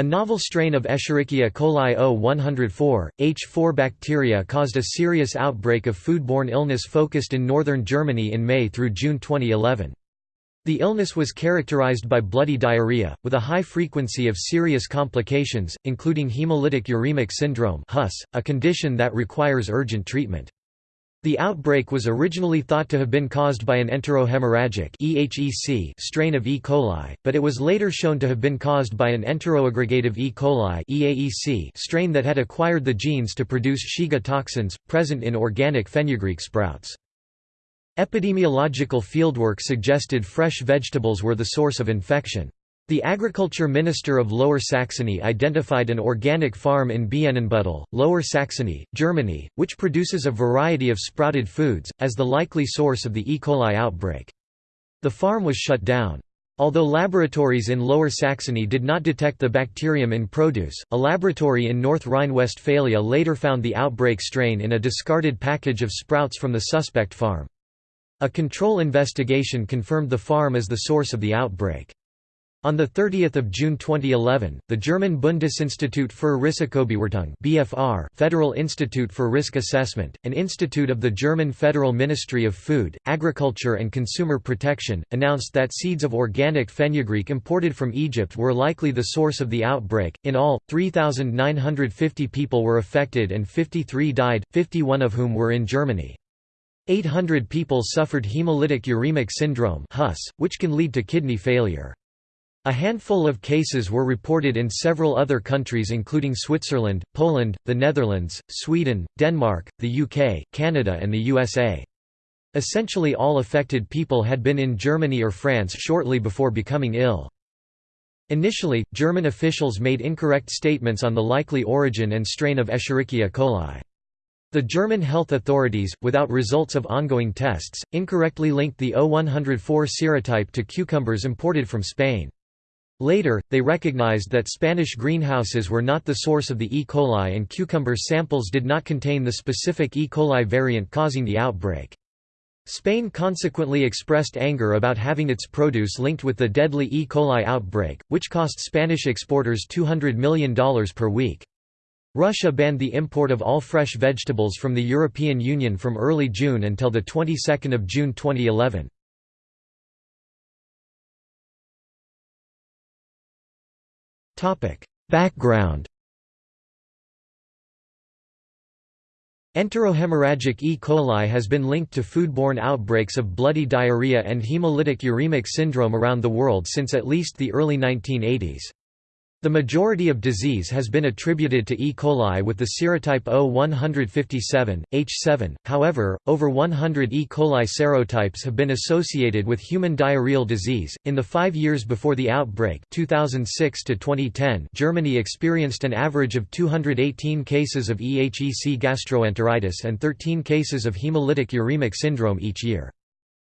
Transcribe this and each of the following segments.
A novel strain of Escherichia coli O104, H4 bacteria caused a serious outbreak of foodborne illness focused in northern Germany in May through June 2011. The illness was characterized by bloody diarrhea, with a high frequency of serious complications, including hemolytic uremic syndrome a condition that requires urgent treatment. The outbreak was originally thought to have been caused by an enterohemorrhagic strain of E. coli, but it was later shown to have been caused by an enteroaggregative E. coli strain that had acquired the genes to produce Shiga toxins, present in organic fenugreek sprouts. Epidemiological fieldwork suggested fresh vegetables were the source of infection. The agriculture minister of Lower Saxony identified an organic farm in Bienenbüttel, Lower Saxony, Germany, which produces a variety of sprouted foods, as the likely source of the E. coli outbreak. The farm was shut down. Although laboratories in Lower Saxony did not detect the bacterium in produce, a laboratory in North Rhine-Westphalia later found the outbreak strain in a discarded package of sprouts from the suspect farm. A control investigation confirmed the farm as the source of the outbreak. On 30 June 2011, the German Bundesinstitut für Risikobewertung BFR Federal Institute for Risk Assessment, an institute of the German Federal Ministry of Food, Agriculture and Consumer Protection, announced that seeds of organic fenugreek imported from Egypt were likely the source of the outbreak. In all, 3,950 people were affected and 53 died, 51 of whom were in Germany. 800 people suffered hemolytic uremic syndrome which can lead to kidney failure. A handful of cases were reported in several other countries including Switzerland, Poland, the Netherlands, Sweden, Denmark, the UK, Canada and the USA. Essentially all affected people had been in Germany or France shortly before becoming ill. Initially, German officials made incorrect statements on the likely origin and strain of Escherichia coli. The German health authorities, without results of ongoing tests, incorrectly linked the O104 serotype to cucumbers imported from Spain. Later, they recognized that Spanish greenhouses were not the source of the E. coli and cucumber samples did not contain the specific E. coli variant causing the outbreak. Spain consequently expressed anger about having its produce linked with the deadly E. coli outbreak, which cost Spanish exporters $200 million per week. Russia banned the import of all fresh vegetables from the European Union from early June until the 22nd of June 2011. Background Enterohemorrhagic E. coli has been linked to foodborne outbreaks of bloody diarrhea and hemolytic uremic syndrome around the world since at least the early 1980s. The majority of disease has been attributed to E. coli with the serotype O157, H7, however, over 100 E. coli serotypes have been associated with human diarrheal disease. In the five years before the outbreak 2006 to 2010, Germany experienced an average of 218 cases of EHEC gastroenteritis and 13 cases of hemolytic uremic syndrome each year.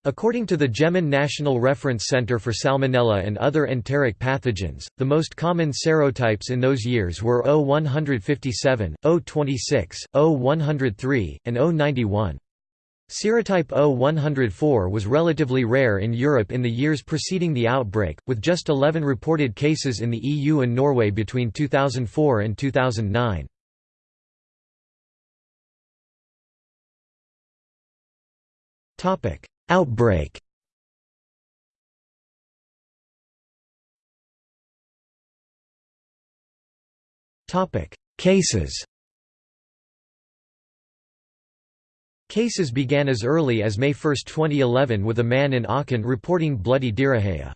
According to the German National Reference Center for Salmonella and other enteric pathogens, the most common serotypes in those years were O157, O26, O103, and O91. Serotype O104 was relatively rare in Europe in the years preceding the outbreak, with just 11 reported cases in the EU and Norway between 2004 and 2009. Topic: Outbreak Cases Cases began as early as May 1, 2011 with a man in Aachen reporting bloody diarrhea.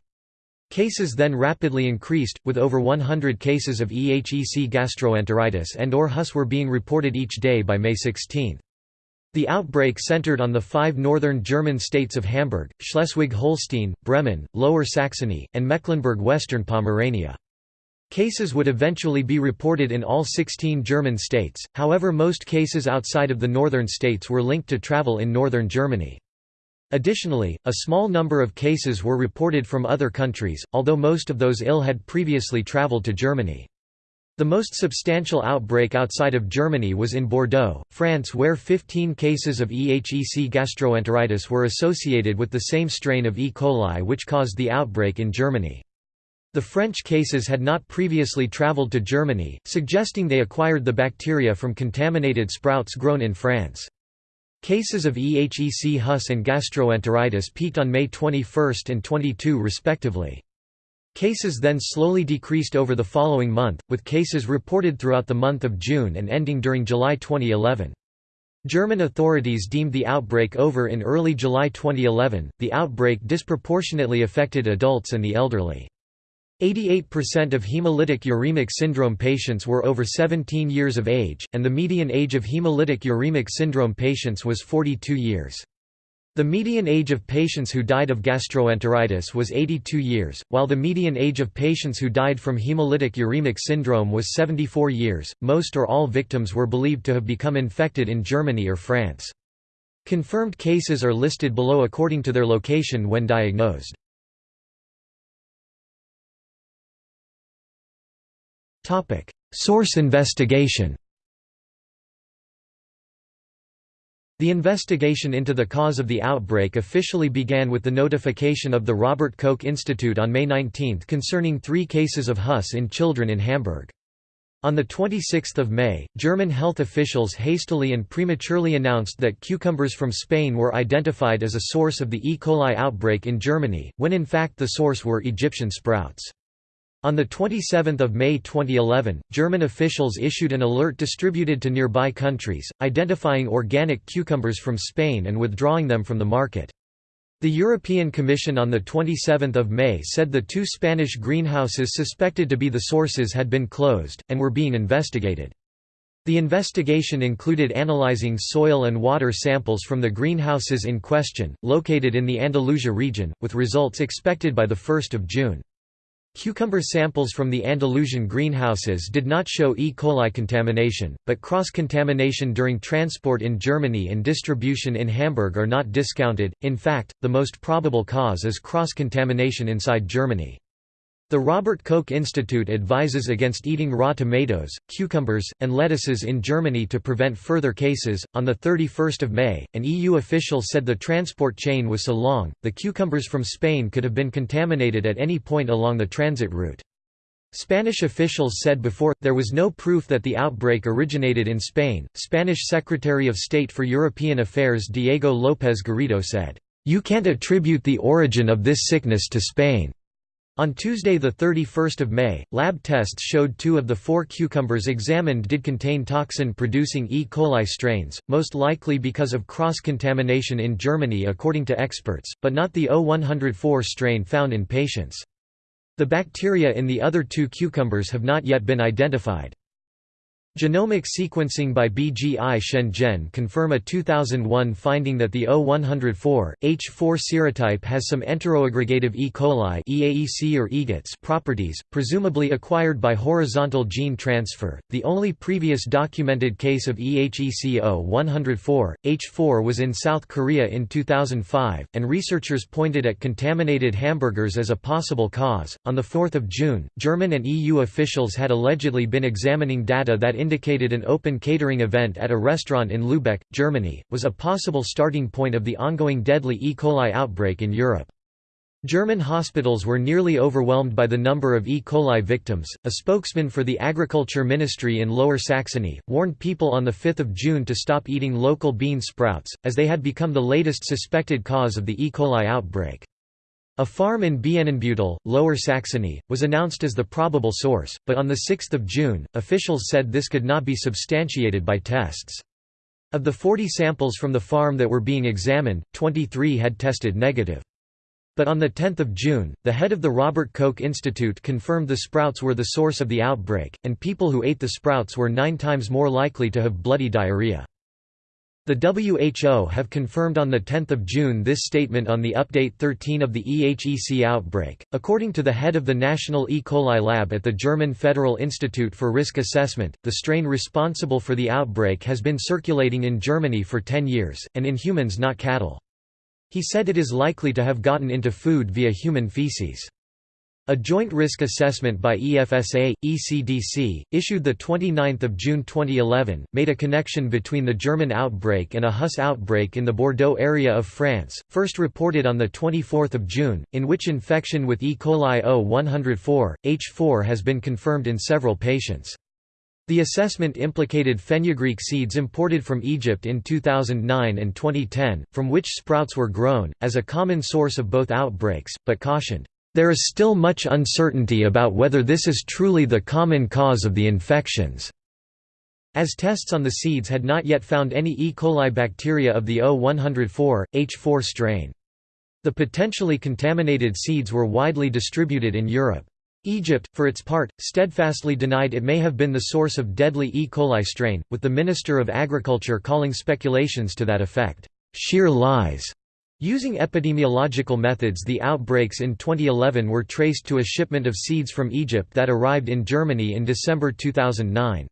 Cases then rapidly increased, with over 100 cases of EHEC gastroenteritis and or HUS were being reported each day by May 16. The outbreak centered on the five northern German states of Hamburg, Schleswig-Holstein, Bremen, Lower Saxony, and Mecklenburg-Western Pomerania. Cases would eventually be reported in all 16 German states, however most cases outside of the northern states were linked to travel in northern Germany. Additionally, a small number of cases were reported from other countries, although most of those ill had previously traveled to Germany. The most substantial outbreak outside of Germany was in Bordeaux, France where 15 cases of EHEC gastroenteritis were associated with the same strain of E. coli which caused the outbreak in Germany. The French cases had not previously traveled to Germany, suggesting they acquired the bacteria from contaminated sprouts grown in France. Cases of EHEC Hus and gastroenteritis peaked on May 21 and 22 respectively. Cases then slowly decreased over the following month, with cases reported throughout the month of June and ending during July 2011. German authorities deemed the outbreak over in early July 2011. The outbreak disproportionately affected adults and the elderly. 88% of hemolytic uremic syndrome patients were over 17 years of age, and the median age of hemolytic uremic syndrome patients was 42 years. The median age of patients who died of gastroenteritis was 82 years, while the median age of patients who died from hemolytic uremic syndrome was 74 years. Most or all victims were believed to have become infected in Germany or France. Confirmed cases are listed below according to their location when diagnosed. Source investigation The investigation into the cause of the outbreak officially began with the notification of the Robert Koch Institute on May 19 concerning three cases of Hus in children in Hamburg. On 26 May, German health officials hastily and prematurely announced that cucumbers from Spain were identified as a source of the E. coli outbreak in Germany, when in fact the source were Egyptian sprouts. On 27 May 2011, German officials issued an alert distributed to nearby countries, identifying organic cucumbers from Spain and withdrawing them from the market. The European Commission on 27 May said the two Spanish greenhouses suspected to be the sources had been closed, and were being investigated. The investigation included analyzing soil and water samples from the greenhouses in question, located in the Andalusia region, with results expected by 1 June. Cucumber samples from the Andalusian greenhouses did not show E. coli contamination, but cross-contamination during transport in Germany and distribution in Hamburg are not discounted, in fact, the most probable cause is cross-contamination inside Germany. The Robert Koch Institute advises against eating raw tomatoes, cucumbers, and lettuces in Germany to prevent further cases. On the 31st of May, an EU official said the transport chain was so long, the cucumbers from Spain could have been contaminated at any point along the transit route. Spanish officials said before, there was no proof that the outbreak originated in Spain. Spanish Secretary of State for European Affairs Diego López Garrido said, You can't attribute the origin of this sickness to Spain. On Tuesday 31 May, lab tests showed two of the four cucumbers examined did contain toxin-producing E. coli strains, most likely because of cross-contamination in Germany according to experts, but not the O104 strain found in patients. The bacteria in the other two cucumbers have not yet been identified. Genomic sequencing by BGI Shenzhen confirm a 2001 finding that the O104, H4 serotype has some enteroaggregative E. coli EAEC or EGATS properties, presumably acquired by horizontal gene transfer. The only previous documented case of EHEC O104, H4 was in South Korea in 2005, and researchers pointed at contaminated hamburgers as a possible cause. On 4 June, German and EU officials had allegedly been examining data that indicated an open catering event at a restaurant in Lübeck, Germany, was a possible starting point of the ongoing deadly E. coli outbreak in Europe. German hospitals were nearly overwhelmed by the number of E. coli victims. A spokesman for the Agriculture Ministry in Lower Saxony warned people on 5 June to stop eating local bean sprouts, as they had become the latest suspected cause of the E. coli outbreak. A farm in Bienenbüttel, Lower Saxony, was announced as the probable source, but on 6 June, officials said this could not be substantiated by tests. Of the 40 samples from the farm that were being examined, 23 had tested negative. But on 10 June, the head of the Robert Koch Institute confirmed the sprouts were the source of the outbreak, and people who ate the sprouts were nine times more likely to have bloody diarrhea. The WHO have confirmed on 10 June this statement on the Update 13 of the EHEC outbreak. According to the head of the National E. coli lab at the German Federal Institute for Risk Assessment, the strain responsible for the outbreak has been circulating in Germany for 10 years, and in humans not cattle. He said it is likely to have gotten into food via human feces. A joint risk assessment by EFSA, ECDC, issued 29 June 2011, made a connection between the German outbreak and a HUS outbreak in the Bordeaux area of France, first reported on 24 June, in which infection with E. coli O104, H4 has been confirmed in several patients. The assessment implicated fenugreek seeds imported from Egypt in 2009 and 2010, from which sprouts were grown, as a common source of both outbreaks, but cautioned, there is still much uncertainty about whether this is truly the common cause of the infections, as tests on the seeds had not yet found any E. coli bacteria of the O104, H4 strain. The potentially contaminated seeds were widely distributed in Europe. Egypt, for its part, steadfastly denied it may have been the source of deadly E. coli strain, with the Minister of Agriculture calling speculations to that effect, "...sheer lies." Using epidemiological methods the outbreaks in 2011 were traced to a shipment of seeds from Egypt that arrived in Germany in December 2009.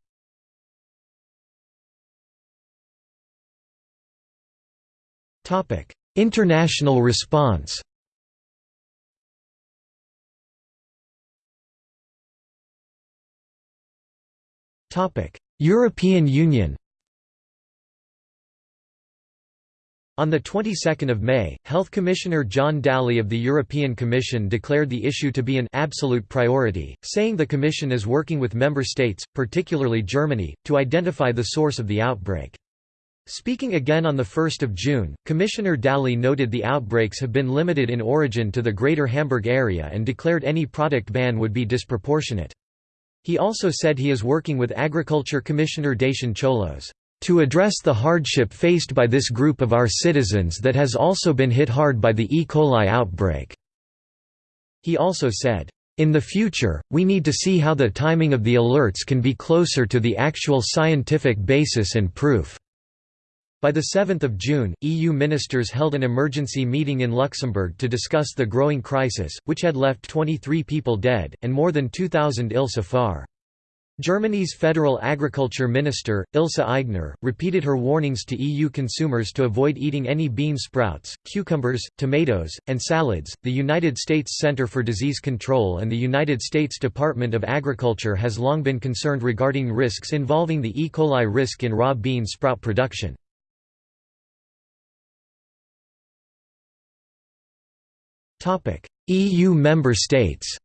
International response European Union On the 22nd of May, Health Commissioner John Dalli of the European Commission declared the issue to be an absolute priority, saying the Commission is working with member states, particularly Germany, to identify the source of the outbreak. Speaking again on 1 June, Commissioner Dalli noted the outbreaks have been limited in origin to the Greater Hamburg area and declared any product ban would be disproportionate. He also said he is working with Agriculture Commissioner Dacian Ciolos to address the hardship faced by this group of our citizens that has also been hit hard by the E. coli outbreak." He also said, "...in the future, we need to see how the timing of the alerts can be closer to the actual scientific basis and proof." By 7 June, EU ministers held an emergency meeting in Luxembourg to discuss the growing crisis, which had left 23 people dead, and more than 2,000 ill so far. Germany's Federal Agriculture Minister, Ilse Aigner, repeated her warnings to EU consumers to avoid eating any bean sprouts, cucumbers, tomatoes, and salads. The United States Center for Disease Control and the United States Department of Agriculture has long been concerned regarding risks involving the E. coli risk in raw bean sprout production. EU member states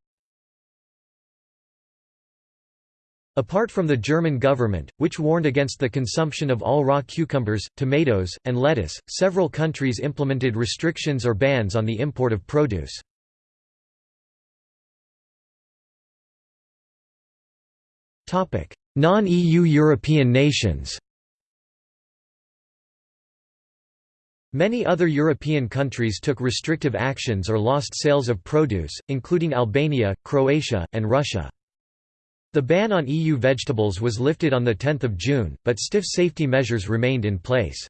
Apart from the German government, which warned against the consumption of all raw cucumbers, tomatoes, and lettuce, several countries implemented restrictions or bans on the import of produce. Non-EU European nations Many other European countries took restrictive actions or lost sales of produce, including Albania, Croatia, and Russia. The ban on EU vegetables was lifted on 10 June, but stiff safety measures remained in place.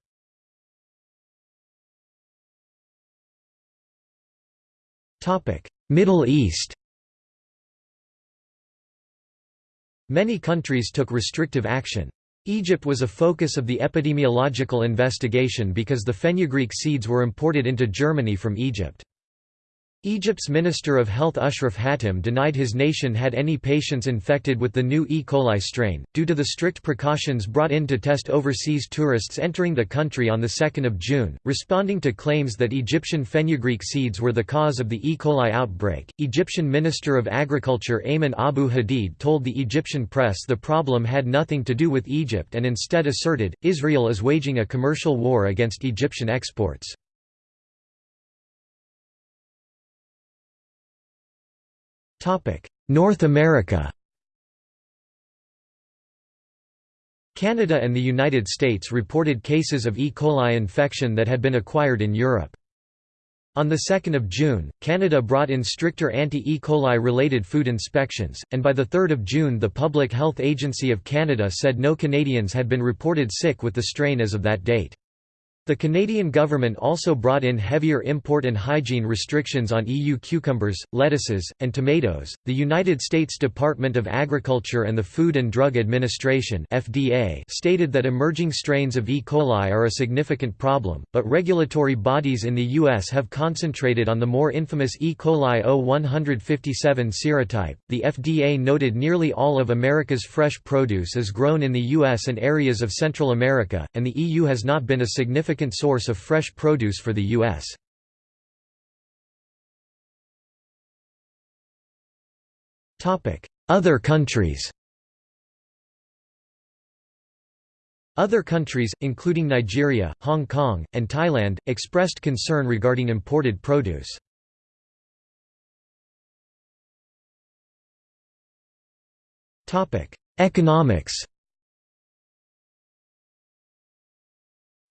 Middle East Many countries took restrictive action. Egypt was a focus of the epidemiological investigation because the fenugreek seeds were imported into Germany from Egypt. Egypt's Minister of Health Ashraf Hatim denied his nation had any patients infected with the new E. coli strain, due to the strict precautions brought in to test overseas tourists entering the country on 2 June. Responding to claims that Egyptian fenugreek seeds were the cause of the E. coli outbreak, Egyptian Minister of Agriculture Ayman Abu Hadid told the Egyptian press the problem had nothing to do with Egypt and instead asserted, Israel is waging a commercial war against Egyptian exports. North America Canada and the United States reported cases of E. coli infection that had been acquired in Europe. On 2 June, Canada brought in stricter anti-E. coli-related food inspections, and by 3 June the Public Health Agency of Canada said no Canadians had been reported sick with the strain as of that date. The Canadian government also brought in heavier import and hygiene restrictions on EU cucumbers, lettuces, and tomatoes. The United States Department of Agriculture and the Food and Drug Administration (FDA) stated that emerging strains of E. coli are a significant problem, but regulatory bodies in the US have concentrated on the more infamous E. coli O157 serotype. The FDA noted nearly all of America's fresh produce is grown in the US and areas of Central America, and the EU has not been a significant significant source of fresh produce for the U.S. Other countries Other countries, including Nigeria, Hong Kong, and Thailand, expressed concern regarding imported produce. Economics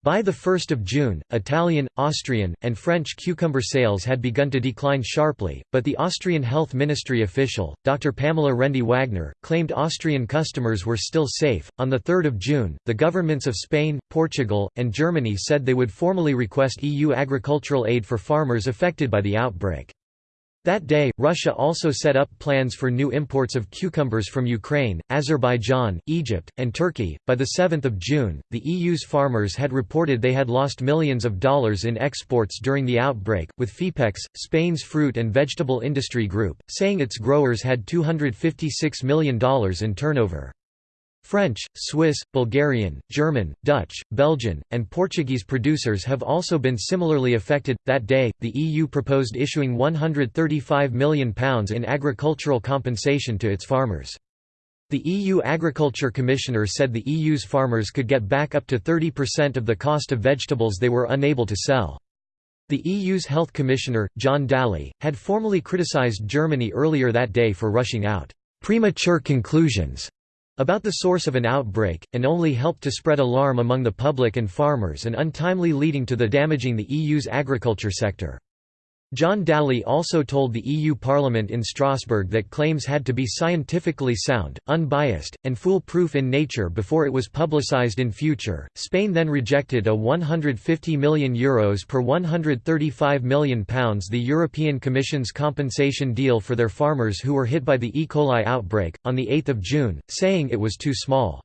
By 1 June, Italian, Austrian, and French cucumber sales had begun to decline sharply, but the Austrian Health Ministry official, Dr. Pamela Rendi Wagner, claimed Austrian customers were still safe. On the 3 June, the governments of Spain, Portugal, and Germany said they would formally request EU agricultural aid for farmers affected by the outbreak. That day, Russia also set up plans for new imports of cucumbers from Ukraine, Azerbaijan, Egypt, and Turkey. By the 7th of June, the EU's farmers had reported they had lost millions of dollars in exports during the outbreak, with FEPEX, Spain's fruit and vegetable industry group, saying its growers had $256 million in turnover. French, Swiss, Bulgarian, German, Dutch, Belgian, and Portuguese producers have also been similarly affected. That day, the EU proposed issuing £135 million in agricultural compensation to its farmers. The EU Agriculture Commissioner said the EU's farmers could get back up to 30% of the cost of vegetables they were unable to sell. The EU's Health Commissioner, John Dalli, had formally criticised Germany earlier that day for rushing out premature conclusions about the source of an outbreak, and only helped to spread alarm among the public and farmers and untimely leading to the damaging the EU's agriculture sector. John Dalli also told the EU Parliament in Strasbourg that claims had to be scientifically sound, unbiased, and foolproof in nature before it was publicised in future. Spain then rejected a €150 million Euros per £135 million pounds the European Commission's compensation deal for their farmers who were hit by the E. coli outbreak, on 8 June, saying it was too small.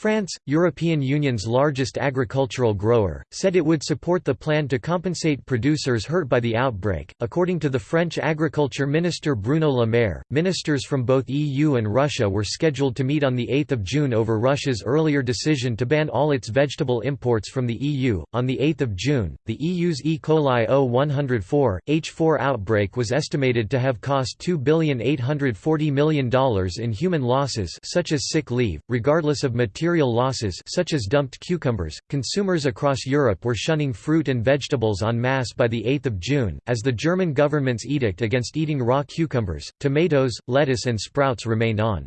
France, European Union's largest agricultural grower, said it would support the plan to compensate producers hurt by the outbreak. According to the French Agriculture Minister Bruno Le Maire, ministers from both EU and Russia were scheduled to meet on 8 June over Russia's earlier decision to ban all its vegetable imports from the EU. On 8 June, the EU's E. coli O104, H4 outbreak was estimated to have cost $2,840 million in human losses such as sick leave, regardless of material material losses such as dumped cucumbers, consumers across Europe were shunning fruit and vegetables en masse by 8 June, as the German government's edict against eating raw cucumbers, tomatoes, lettuce and sprouts remained on.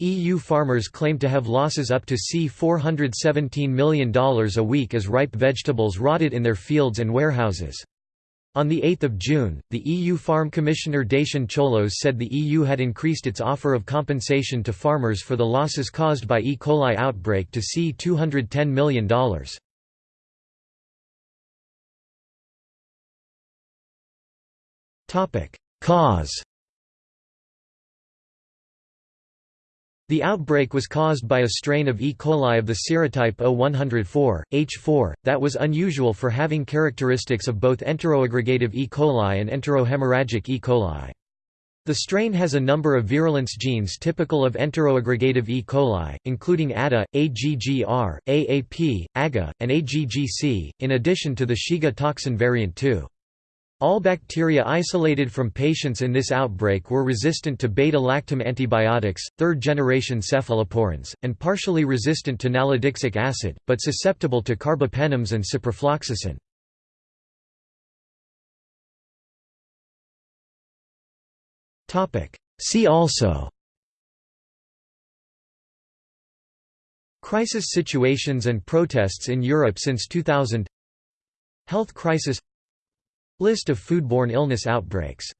EU farmers claim to have losses up to C $417 million a week as ripe vegetables rotted in their fields and warehouses. On 8 June, the EU Farm Commissioner Dacian Ciolos said the EU had increased its offer of compensation to farmers for the losses caused by E. coli outbreak to C $210 million. Cause The outbreak was caused by a strain of E. coli of the serotype O104, H4, that was unusual for having characteristics of both enteroaggregative E. coli and enterohemorrhagic E. coli. The strain has a number of virulence genes typical of enteroaggregative E. coli, including ADA, AGGR, AAP, AGA, and AGGC, in addition to the Shiga toxin variant 2. All bacteria isolated from patients in this outbreak were resistant to beta-lactam antibiotics, third-generation cephalosporins, and partially resistant to nalidixic acid, but susceptible to carbapenems and ciprofloxacin. See also Crisis situations and protests in Europe since 2000 Health crisis List of foodborne illness outbreaks